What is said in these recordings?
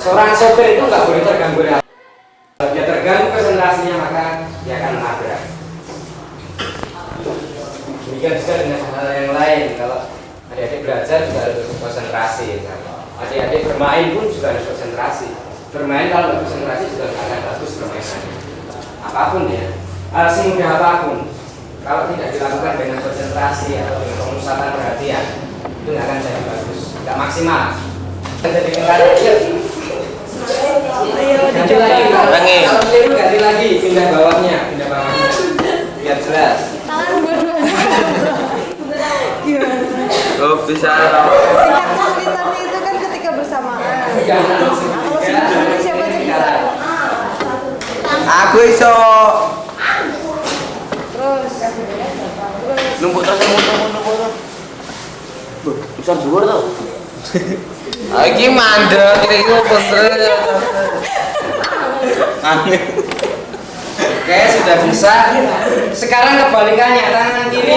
Seorang sopir itu nggak boleh terganggu. Kalau dia terganggu konsentrasinya maka dia akan menabrak. Demikian juga dengan hal yang lain. Kalau adik-adik belajar juga harus konsentrasi. misalnya. Adik-adik bermain pun juga harus konsentrasi. Bermain kalau nggak konsentrasi juga nggak akan bagus permainannya. Apa pun ya, hal semudah apa pun. Kalau tidak dilakukan dengan konsentrasi atau dengan pemusatan perhatian, itu nggak akan jadi bagus, nggak maksimal. Jadi tengkar, yuk. Ganti lagi, Ulangi. kalau keliru ganti lagi, pindah bawahnya, pindah bawahnya, biar jelas. tangan dua-duanya gimana Oh bisa. kesulitannya itu kan ketika bersamaan Jangan kalau sebelumnya siapa aja bisa Aku iso. terus Numpuk terus numpuk numpuk numpuk. Besar dhuwur to. Ah iki mandek iki bener. Angin. Oke, sudah bisa. Sekarang kebalikannya, tangan kiri.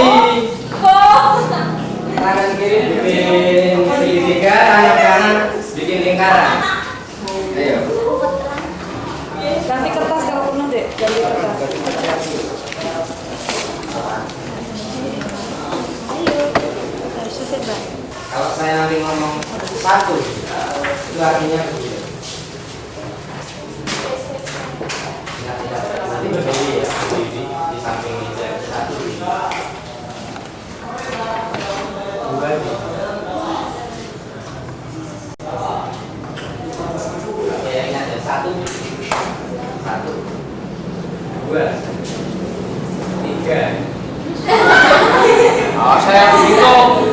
Tangan kiri bikin segitiga, tangan kanan bikin lingkaran. Ayo. ganti kertas kalau penuh deh ganti kertas ayo harus susah bang Kalau saya nanti ngomong satu, itu artinya ingat. Nanti berdiri ya, berdiri di samping meja satu. Tiga. Oh, saya hitung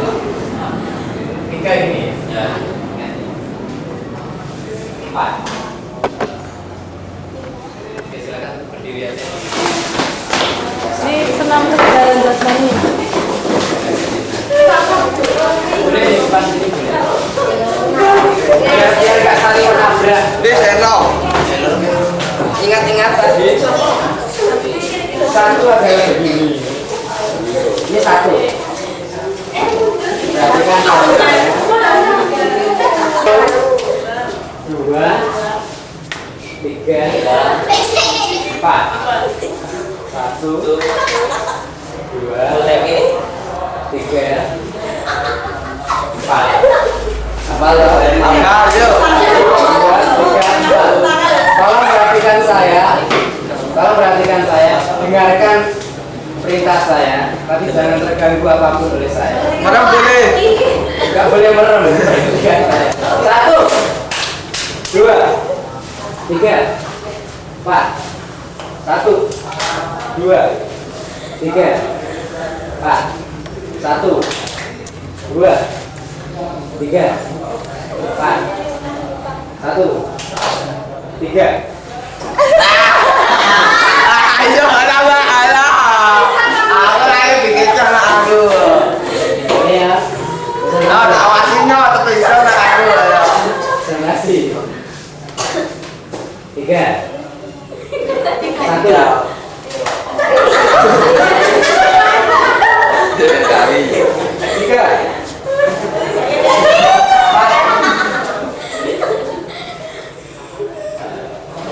Wis eno. ingat-ingat tadi satu adalah begini ini satu. Berarti kan satu dua. Tiga. Empat. Satu. Dua. Tiga. Empat. Apa lo Angkat yuk. Tolong perhatikan saya. Tolong perhatikan saya. Dengarkan perintah saya. Tapi jangan terganggu apa pun oleh saya. Mana boleh? Gak boleh merem. Satu, dua, tiga, empat. Satu, dua, tiga, empat. Satu, dua, tiga, empat. Satu, tiga. Ayo ala ala. Aku lagi bikin cara aku. Ya. Nah, tak awasin no, tapi iso nak aku ya. Konsentrasi. Tiga. Satu. Dari. Tiga. Empat.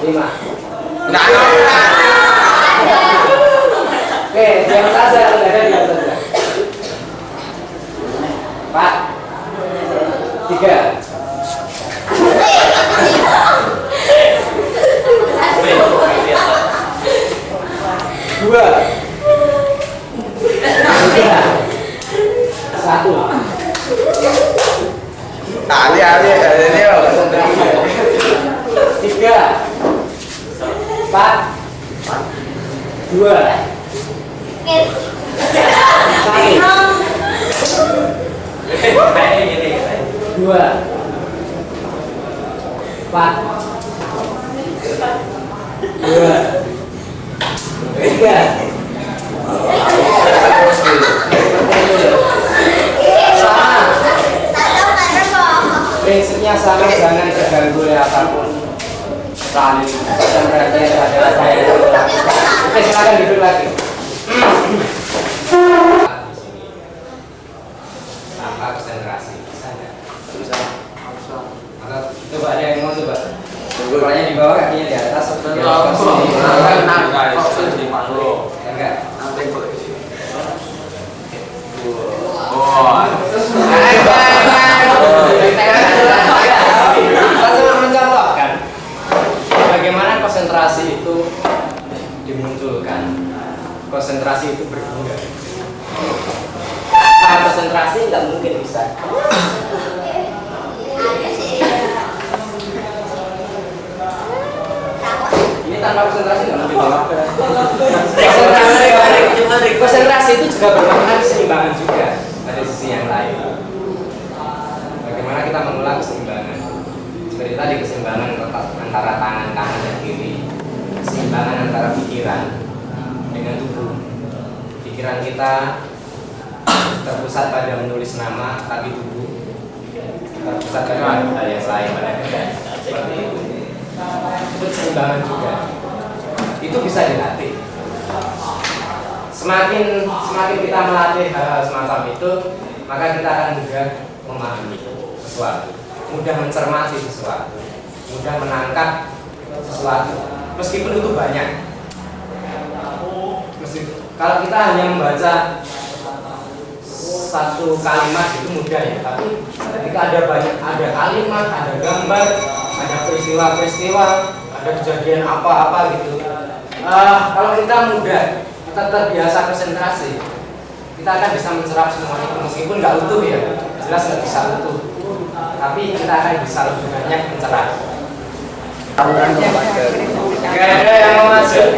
Lima. Nah, Oke, diam saja, saudara diam saja. Empat. Tiga. Dua. Tiga. Satu. ali ali ini yo. Tiga. Empat. Dua. Satu. Dua. Empat. Dua. Tiga. Sama. Prinsipnya sama, jangan terganggu oleh apa pun. saling dan perhatian terhadap saya oke silakan duduk lagi. Di sini tanpa konsentrasi. Bisa maka coba ada yang mau coba? Kepalanya di bawah kakinya di atas. Di atas enggak kita cuma mencontohkan bagaimana konsentrasi itu dimunculkan konsentrasi itu berguna tanpa konsentrasi nggak mungkin bisa. Ini tanpa konsentrasi nggak mungkin. Konsentrasi, konsentrasi itu juga bermakna keseimbangan juga pada sisi yang lain. Bagaimana kita mengulang keseimbangan? Seperti tadi keseimbangan antara tangan kanan dan kiri. Keseimbangan antara pikiran dengan tubuh pikiran kita terpusat pada menulis nama tapi tubuh. Terpusat pada hal yang lain. Pada kerja seperti itu. Itu keseimbangan juga. Itu bisa dilatih. Semakin semakin kita melatih hal-hal semacam itu maka kita akan mudah memahami sesuatu. Mudah mencermati sesuatu. Mudah menangkap sesuatu. Meskipun itu banyak kalau kita hanya membaca satu kalimat itu mudah ya tapi ketika ada banyak ada kalimat ada gambar ada peristiwa-peristiwa ada kejadian apa-apa gitu Ah, kalau kita mudah kita terbiasa konsentrasi kita akan bisa mencerap semua itu meskipun nggak utuh ya jelas nggak bisa utuh tapi kita akan bisa lebih banyak mencerap. Gak ada yang mau masuk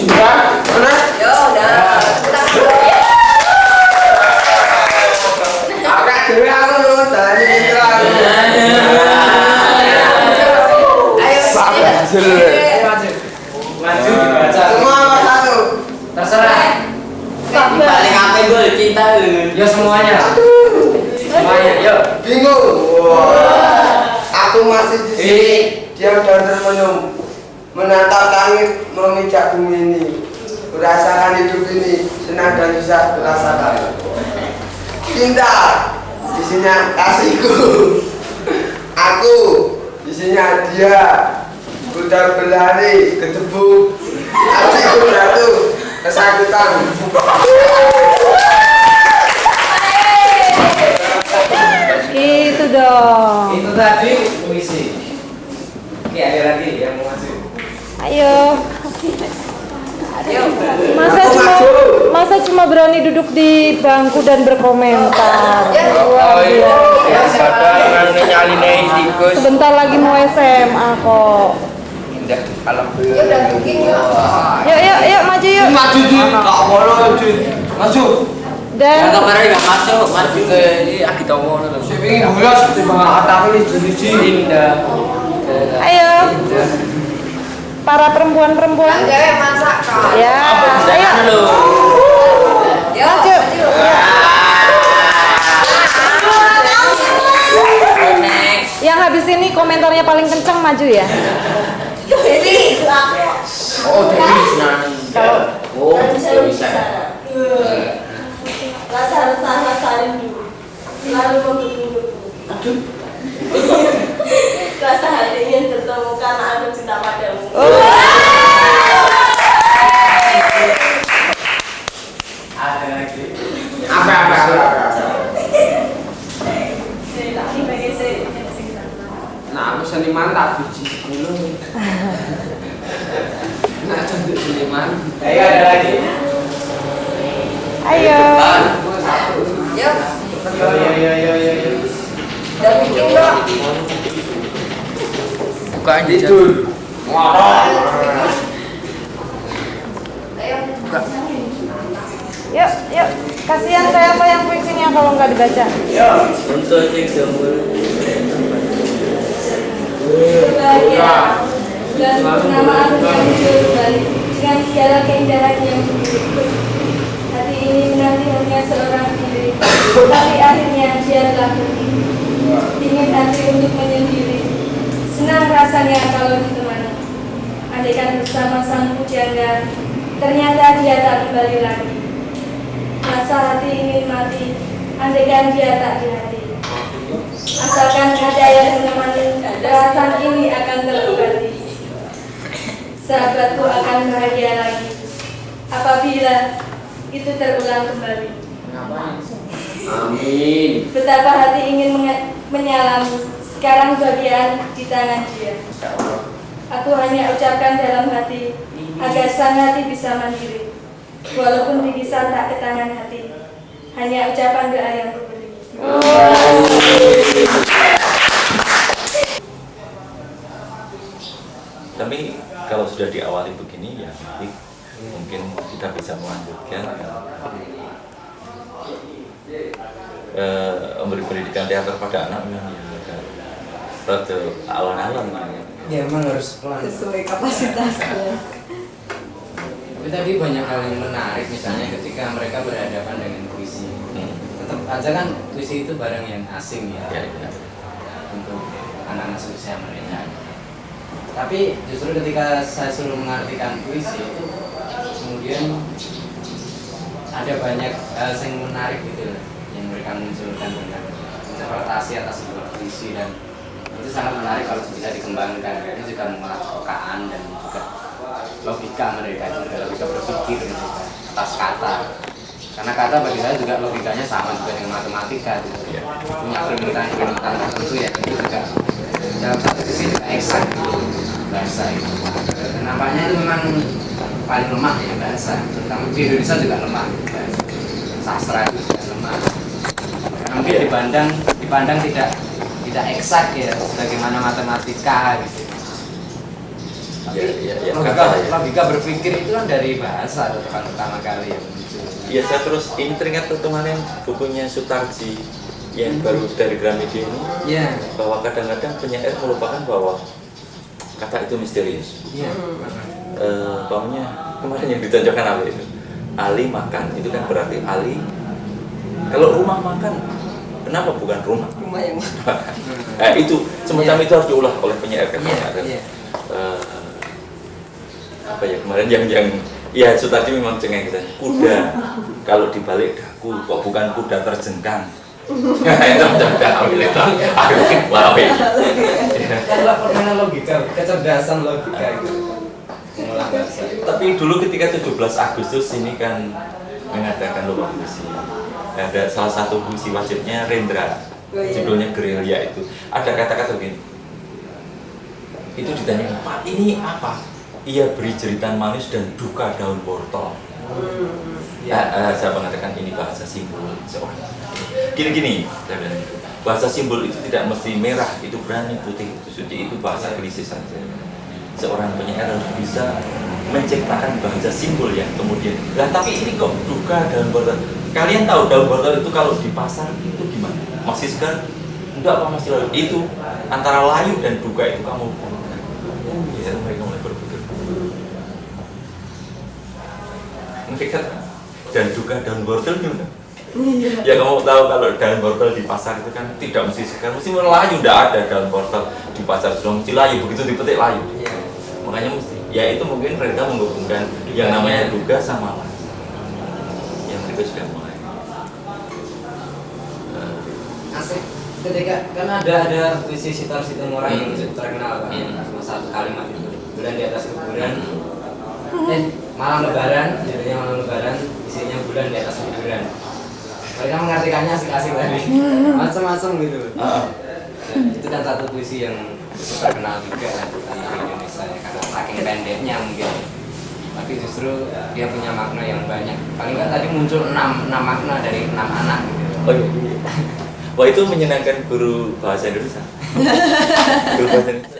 Yo, udah. Ayo maju Maju dibaca. Terserah. Paling apa gue cinta semuanya. Semuanya yuk Bingung. Aku masih di sini. Diam dan termenung. Menatap langit, memijak bumi ini. Merasakan hidup ini, senang dan bisa kurasakan. Cinta, di sini kasihku. Aku, di sini dia. Udah berlari ke debu. Hatiku jatuh kesakitan. Itu dong. Itu tadi puisi Oke ada lagi yang mau maju Ayo. Masa cuma masa cuma berani duduk di bangku dan berkomentar. Luar biasa. Tikus. Sebentar lagi mau SMA kok. Indah kalau Yuk yuk yuk maju yuk. Maju boleh. Dan kemarin nggak masuk, maju ke ini aki tahu loh. Ini bulas di bawah atap ini jenis Indah. ayo. Para perempuan-perempuan. Ya. Ayo. Maju. Yang habis ini komentarnya paling kenceng maju ya. Oh, jadi senang. Kalau Oh, bisa. Rasa rasa saling dulu, selalu menggebu-gebu. Rasa hati ingin bertemu karena aku cinta padamu. Ada lagi apa apa apa. Saya tak sebagai saya. Nah, aku seniman tak biji sepuluh. Nah, cantik seniman. Ayo ada lagi ayo. Aku satu. Yuk, Yo yo yo yo yo yo udah bikin dong. Aja. Tidur. Ayo. Yuk, yuk. Kasihan saya apa yang puisinya kalau nggak dibaca. Untuk cek jambul. Berbahagia. Kembali dengan segala keindahan yang dimiliki. Hati ini menanti hanya seorang diri, tapi akhirnya dia telah pergi. Ingin hati untuk menyendiri, rasanya kalau ditemani. Andaikan bersama sang pujangga, ternyata dia tak kembali lagi. Rasa hati ingin mati, andaikan dia tak di hati. Asalkan ada yang menemani, perasaan ini akan terobati. Sahabatku akan bahagia lagi, apabila itu terulang kembali. Amin. Betapa hati ingin menyalami, sekarang bagian di tangan dia. Aku hanya ucapkan dalam hati, agar sang hati bisa mandiri. Walaupun dipisah tak ke tangan hati, hanya ucapan doa yang kuberi. Tapi kalau sudah diawali begini ya nanti mungkin kita bisa melanjutkan eh, memberi pendidikan teater pada anak memang ya rada alon-alon ya. Emang harus pelan. Sesuai kapasitasnya. Tapi tadi banyak hal yang menarik misalnya ketika mereka berhadapan dengan puisi. Hmm. Tetap aja kan puisi itu barang yang asing ya, Ya, ya. untuk anak-anak seusia mereka. Tapi justru ketika saya suruh mengartikan puisi itu kemudian ada banyak hal yang menarik gitu loh yang mereka munculkan dengan interpretasi atas sebuah puisi dan itu sangat menarik kalau bisa dikembangkan ini juga mengolah kepekaan dan juga logika mereka juga logika berpikir mereka atas kata karena kata bagi saya juga logikanya sama juga dengan matematika gitu. Iya. punya peringatan-peringatan tertentu ya itu juga dalam satu sisi juga eksak gitu bahasa itu dan nampaknya itu memang paling lemah ya bahasa terutama di Indonesia juga lemah bahasa. sastra itu juga lemah karena mungkin dipandang dipandang tidak tidak eksak ya sebagaimana matematika gitu tapi Ya, ya, ya, logika, ya. logika berpikir itu kan dari bahasa atau pertama kali muncul Iya saya terus ini teringat kemarin bukunya Sutarji yang baru dari Gramedia ini Iya, bahwa kadang-kadang penyair melupakan bahwa kata itu misterius. iya. Eh, Umpamanya kemarin yang ditonjolkan apa itu? Ali makan itu kan berarti Ali. Kalau rumah makan, kenapa bukan rumah? Rumah yang Nah, itu semacam itu harus diulah oleh penyair kan. Iya, Ada, iya. eh, apa ya kemarin yang yang ya Sutarji memang cengeng kita. Kuda. Kalau dibalik daku kok bukan kuda terjengkang? Itu macam ambil itu wow Itulah permainan logika, kecerdasan logika itu. Tapi dulu ketika 17 Agustus ini kan mengadakan lomba puisi ada salah satu puisi wajibnya Rendra. Oh, iya. judulnya gerilya itu. Ada kata-kata begini. Itu ditanya Pak ini apa? Ia beri jeritan manis dan duka daun wortel. Ya, eh, saya mengatakan ini bahasa simbol seorang gini-gini saya bilang gitu. bahasa simbol itu tidak mesti merah itu berani putih itu suci itu bahasa klise saja. Seorang penyair harus bisa menciptakan bahasa simbol yang kemudian. Lah tapi ini kok duka daun wortel kalian tahu daun wortel itu kalau di pasar itu gimana? Masih segar? Enggak apa masih layu. Itu antara layu dan duka itu kamu. Ya mereka mulai berpikir. Mereka dan duka daun wortel gimana? Ya kamu tahu kalau daun wortel di pasar itu kan tidak mesti segar mesti layu tidak ada daun wortel di pasar. Sudah mesti layu begitu dipetik layu. Iya. makanya mesti ya itu mungkin mereka menghubungkan yang namanya duga sama layu. Yang mereka sudah mulai Eh, Asik. Ketika kan ada ada puisi Sitar Situmorang yang Hmm. cukup terkenal kan, Hmm. cuma satu kalimat itu. Bulan di atas kuburan. Eh, malam lebaran, judulnya malam lebaran, isinya bulan di atas kuburan. Mereka mengartikannya asik-asik tadi, macam-macam gitu. ah, itu kan satu puisi yang cukup terkenal juga kan di Indonesia ya, karena saking pendeknya mungkin. Tapi justru dia punya makna yang banyak. Paling nggak tadi muncul enam, enam makna dari enam anak gitu. oh iya Wah itu menyenangkan guru bahasa Indonesia. guru bahasa Indonesia.